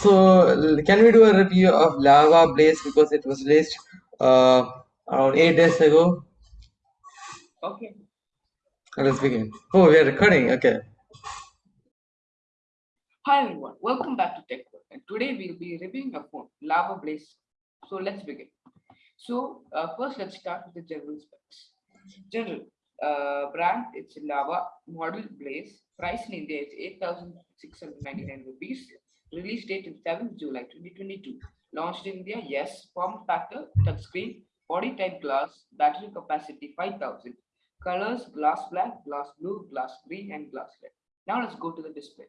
So, can we do a review of Lava Blaze because it was released uh, around eight days ago? Okay. Let's begin. Oh, we are recording. Okay. Hi everyone, welcome back to Tech World. And today we'll be reviewing a phone, Lava Blaze. So let's begin. So uh, first, let's start with the general specs. General uh, brand, it's Lava model Blaze. Price in India is 8,699 rupees. Release date is 7th July 2022. Launched in India, yes. Form factor, touchscreen, body type glass, battery capacity 5000. Colors, glass black, glass blue, glass green, and glass red. Now let's go to the display.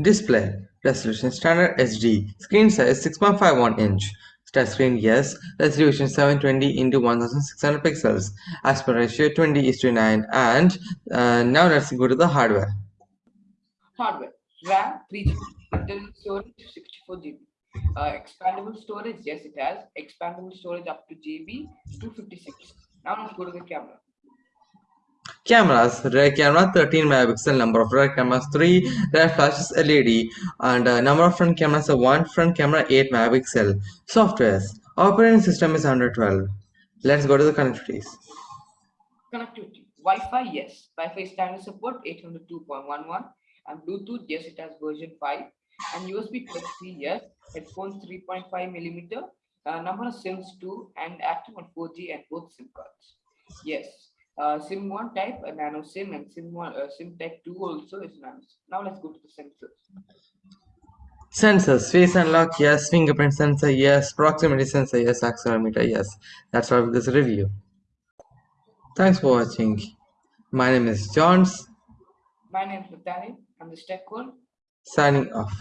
Display resolution standard HD. Screen size 6.51 inch. Touchscreen yes. Resolution 720 into 1600 pixels. Aspect ratio 20 is to 9. And uh, now let's go to the hardware. Hardware RAM 3 GB, internal storage 64 GB. Uh, expandable storage, yes, it has expandable storage up to GB 256. Now let's go to the camera. Cameras rear camera 13 megapixel, number of rear cameras 3, rear flashes LED, and uh, number of front cameras are 1, front camera 8 megapixel. Softwares operating system is 112. Let's go to the connectivities. Connectivity Wi-Fi, yes. Wi-Fi standard support 802.11 and Bluetooth, yes, it has version 5 and USB Type-C, yes. Headphones 3.5 millimeter. Uh, number of SIMs 2 and active on 4G and both SIM cards. Yes. Uh, SIM 1 type, a nano SIM, and SIM 1, uh, SIM type 2 also is nano SIM. Now let's go to the sensors. Sensors, face unlock, yes, fingerprint sensor, yes, proximity sensor, yes, accelerometer, yes. That's all for this review. Thanks for watching. My name is Johns, My name is Nathaniel. I'm the Tech World. signing off.